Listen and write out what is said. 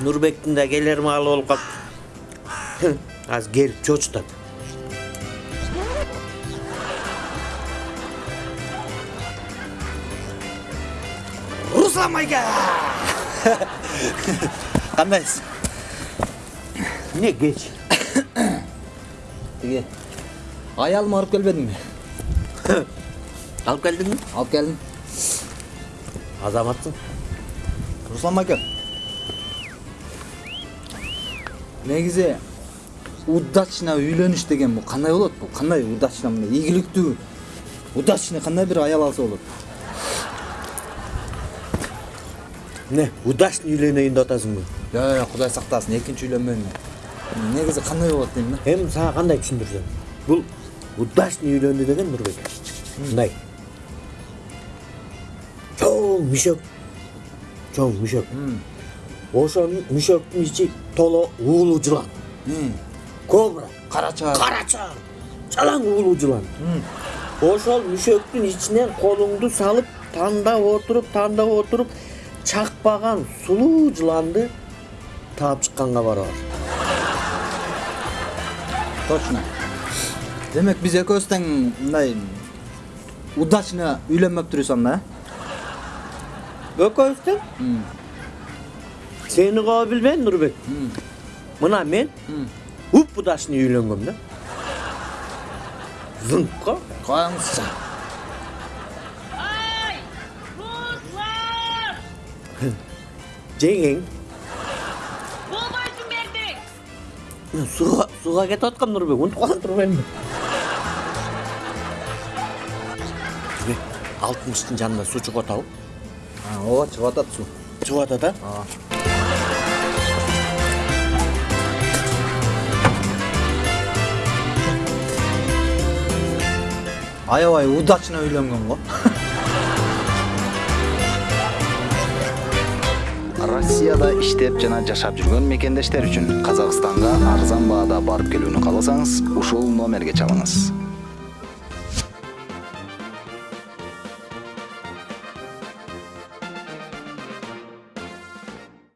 нурбектин да келер маалы болуп калыптыр азыр келип чочутат руслан майка кандайсыз эмне кеч тиги аялымы алып келбедиңби алып келдиңби алып келдим азаматсың руслан майка негизи удачно үйлөнүш деген бул кандай болот бул кандай удачно мындай ийгиликтүү удачный кандай бир аял алса болот эмне удачный үйлөнөйүн деп атасыңбы жок кудай сактасын экинчи үйлөнмөйүн негизи кандай болот дейм да эми сага кандай түшүндүрсөм бул удачный үйлөндү деген нурбек мындай чоң мүшөк чоң мүшөк ошол мүшөктүн ичи толо уулуу жылан кобра карача карача жалаң уулуу жылан ошол мүшөктүн ичинен колуңду салып тандап отуруп тандап отуруп чакпаган сулуу жыланды таап чыкканга барабар точно демек биз экөөбүз тең мындай удачно үйлөнмөптүрбүз анда э экөөбүз тең сени коо билбейм нурбек мына мен уп удачный үйлөнгөм да Ай! Руслан! жеңең Болбойсуң бердик! сууга сууга кетип аткам нурбек унутуп калган турбаймынбы алтымыштын жанында суу чыгып атабы ооба чыгып атат суу чыгып атат а аябай удачно үйлөнгөн го. Россияда иштеп жана жашап жүргөн мекендештер үчүн казакстанга арзан баада барып келүүнү кааласаңыз ушул номерге чалыңыз